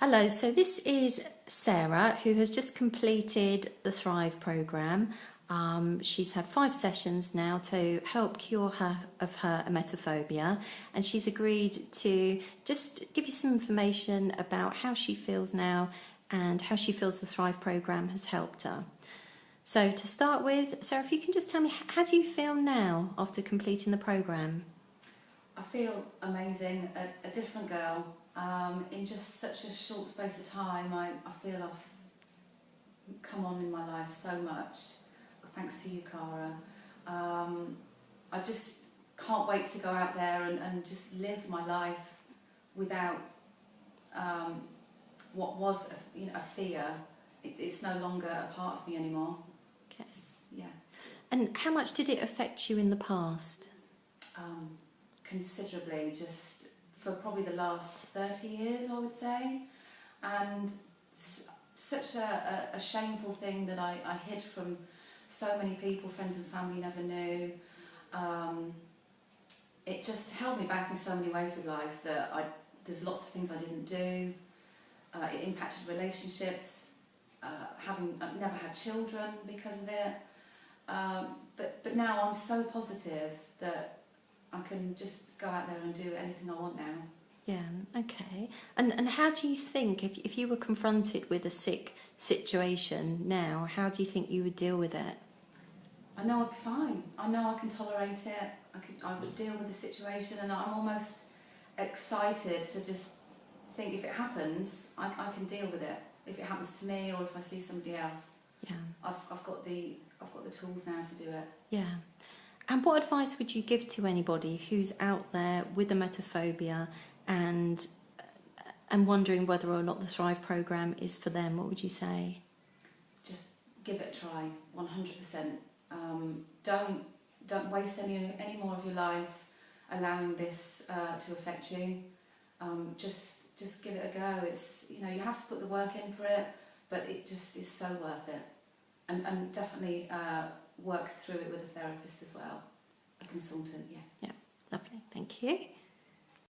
Hello, so this is Sarah who has just completed the Thrive programme. Um, she's had five sessions now to help cure her of her emetophobia and she's agreed to just give you some information about how she feels now and how she feels the Thrive programme has helped her. So to start with, Sarah, if you can just tell me, how do you feel now after completing the programme? I feel amazing, a, a different girl. Um, in just such a short space of time, I, I feel I've come on in my life so much, thanks to you, Cara. Um, I just can't wait to go out there and, and just live my life without um, what was a, you know, a fear. It's, it's no longer a part of me anymore. Okay. yeah. And how much did it affect you in the past? Um, considerably, just for probably the last 30 years, I would say. And such a, a, a, shameful thing that I, I hid from so many people, friends and family never knew. Um, it just held me back in so many ways with life that I, there's lots of things I didn't do. Uh, it impacted relationships, uh, having I've never had children because of it. Um, but, but now I'm so positive that I can just go out there and do anything I want now. Yeah, okay. And and how do you think, if, if you were confronted with a sick situation now, how do you think you would deal with it? I know I'd be fine. I know I can tolerate it. I could, I would deal with the situation and I'm almost excited to just think if it happens, I, I can deal with it. If it happens to me or if I see somebody else. Yeah. I've, I've got the I've got the tools now to do it. Yeah. And what advice would you give to anybody who's out there with emetophobia and and wondering whether or not the Thrive program is for them? What would you say? Just give it a try, 100%. Um, don't don't waste any any more of your life allowing this uh, to affect you. Um, just just give it a go. It's you know you have to put the work in for it, but it just is so worth it. And and definitely. Uh, work through it with a therapist as well, a consultant, yeah. Yeah, lovely, thank you.